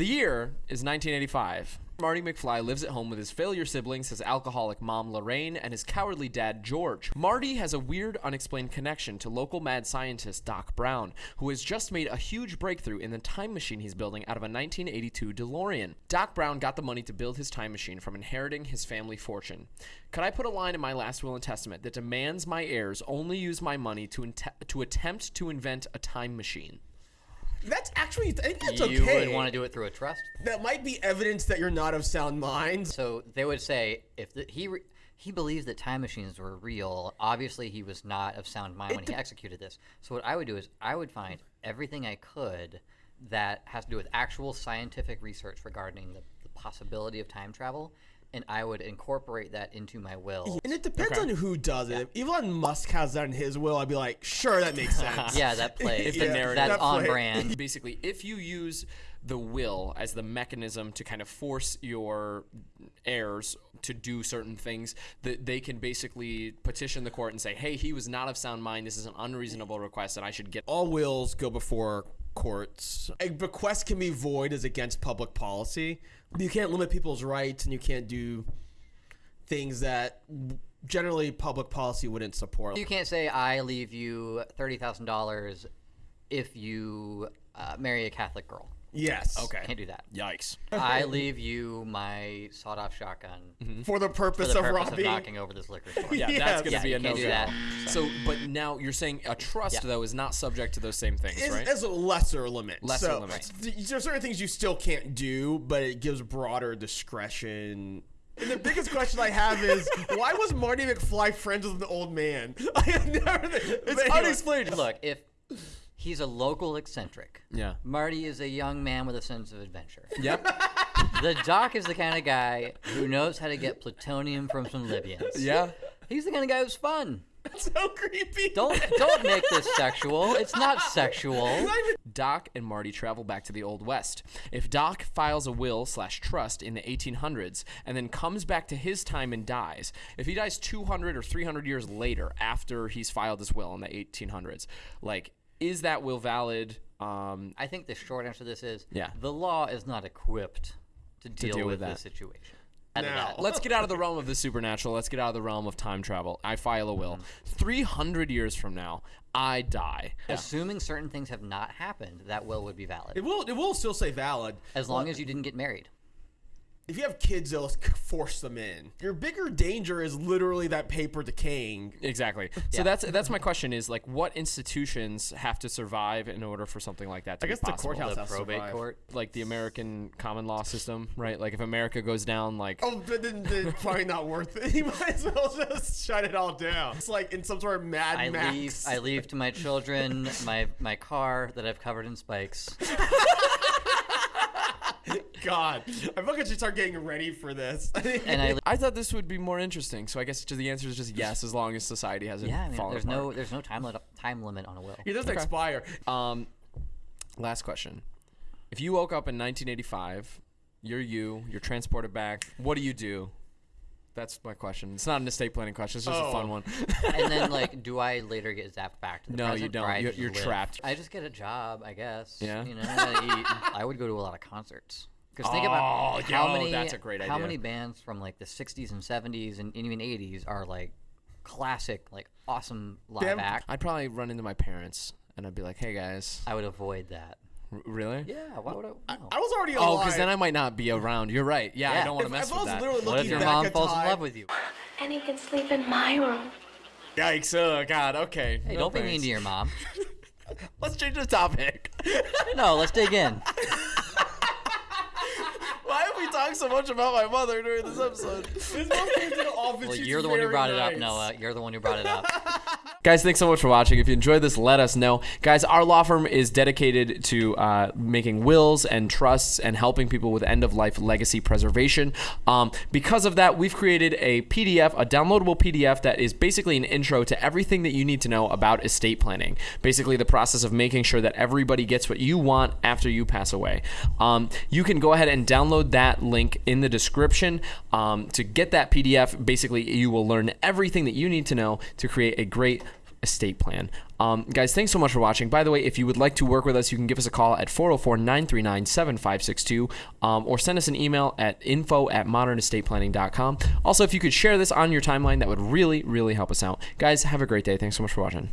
The year is 1985. Marty McFly lives at home with his failure siblings, his alcoholic mom Lorraine, and his cowardly dad George. Marty has a weird, unexplained connection to local mad scientist Doc Brown, who has just made a huge breakthrough in the time machine he's building out of a 1982 DeLorean. Doc Brown got the money to build his time machine from inheriting his family fortune. Could I put a line in my last will and testament that demands my heirs only use my money to, to attempt to invent a time machine? That's actually, I think that's you okay. would want to do it through a trust. That might be evidence that you're not of sound mind. So they would say if the, he he believes that time machines were real, obviously he was not of sound mind when he executed this. So what I would do is I would find everything I could that has to do with actual scientific research regarding the, the possibility of time travel, and I would incorporate that into my will. And it depends on who does it. If Elon Musk has that in his will, I'd be like, sure, that makes sense. yeah, that plays. If the That- narrative- that's that on brand. Basically, if you use the will as the mechanism to kind of force your heirs to do certain things, that they can basically petition the court and say, "Hey, he was not of sound mind. This is an unreasonable request, and I should get." All wills go before courts. A bequest can be void as against public policy. You can't limit people's rights, and you can't do things that generally public policy wouldn't support. You can't say I leave you thirty thousand dollars if you uh, marry a Catholic girl. Yes. Okay. Can't do that. Yikes. I leave you my sawed-off shotgun For the for purpose the of purpose of robbing. knocking over this liquor store. Yeah, Yes. that's gonna Yeah, be you a can't no do that. So, but now you're saying a trust Yeah. though is not subject to those same things, It's, right? it's a lesser limit. Lesser so, limit. th- There are certain things you still can't do, but it gives broader discretion. And the biggest question I have is why was Marty McFly friends with an old man? I have never. It's unexplained. Look, if he's a local eccentric, Yeah. Marty is a young man with a sense of adventure. Yep. the doc is the kind of guy who knows how to get plutonium from some Libyans. Yeah. He's the kind of guy who's fun. So creepy. Don't don't make this sexual. It's not sexual. Doc and Marty travel back to the Old West. If Doc files a will slash trust in the 1800s and then comes back to his time and dies, if he dies 200 or 300 years later after he's filed his will in the 1800s, like, is that will valid? Um, I think the short answer to this is Yeah. the law is not equipped to deal, deal with, with this that. situation. Out of Now- let's get out of the realm of the supernatural. Let's get out of the realm of time travel. I file a will. Mm-hmm. 300 years from now, I die. Assuming certain things have not happened, that will would be valid. It will. It will still say valid. As long as you didn't get married. If you have kids, they'll force them in. Your bigger danger is literally that paper decaying. Exactly. So Yeah. that's that's my question is like what institutions have to survive in order for something like that to I be guess the courthouse The has to probate survive. court. like the American common law system, right? Like if America goes down, like Oh, but then, then it's probably not worth it. You might as well just shut it all down. It's like in some sort of Mad I Max. leave I leave to my children my my car that I've covered in spikes. God, I feel like I should start getting ready for this. And I I thought this would be more interesting. So I guess the answer is just yes, as long as society hasn't yeah, I mean, fallen there's apart. no there's no time limit time limit on a will. it doesn't expire. Um, last question: If you woke up in 1985, you're you, you're transported back. What do you do? That's my question. It's not an estate planning question. It's just a fun Oh. one. and then like, do I later get zapped back to the No, you present, or don't. I You're- you're trapped. I just get a job, I guess. Yeah? You know, I, eat. I would go to a lot of concerts. Because think about Oh, how yo, many that's a great how idea. many bands from like the '60s and '70s and even '80s are like classic, like awesome live Damn- act. I'd probably run into my parents and I'd be like, "Hey guys, I would avoid that. R- really?" Yeah, why would I? no. I was already Oh, because then I might not be around. You're right. Yeah, I don't want to mess if I with was that. literally What if your mom at falls in love with you? And he can sleep in my room. Yikes! Oh God. Okay. Hey, No don't be mean to your mom. Let's change the topic. No, let's dig in. Why have so much about my mother during this episode? This mom came to the office, Well, she's you're the one who very brought it up, nice. Noah. You're the one who brought it up. Guys, thanks so much for watching. If you enjoyed this, let us know. Guys, our law firm is dedicated to uh, making wills and trusts and helping people with end of life legacy preservation. Um, because of that, we've created a PDF, a downloadable PDF that is basically an intro to everything that you need to know about estate planning. Basically, the process of making sure that everybody gets what you want after you pass away. Um, you can go ahead and download that link in the description. Um, to get that PDF, basically, you will learn everything that you need to know to create a great estate plan. Um, guys, thanks so much for watching. By the way, if you would like to work with us, you can give us a call at 404 939 7562 or send us an email at info at modernestateplanning.com. Also, if you could share this on your timeline, that would really, really help us out. Guys, have a great day. Thanks so much for watching.